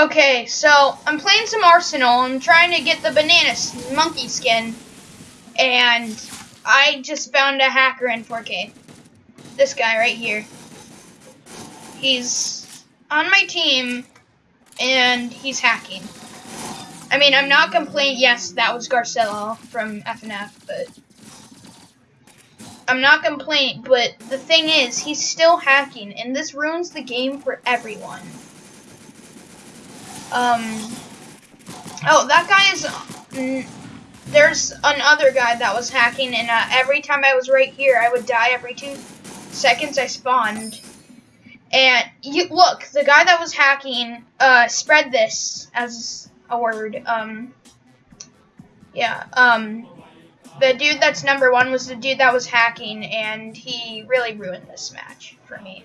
Okay, so I'm playing some Arsenal. I'm trying to get the banana monkey skin, and I just found a hacker in 4K. This guy right here. He's on my team, and he's hacking. I mean, I'm not complaining. Yes, that was Garcello from FNF, but I'm not complaining. But the thing is, he's still hacking, and this ruins the game for everyone. Um. Oh, that guy is. Mm, there's another guy that was hacking, and uh, every time I was right here, I would die every two seconds I spawned. And you look, the guy that was hacking uh, spread this as a word. Um. Yeah. Um. The dude that's number one was the dude that was hacking, and he really ruined this match for me.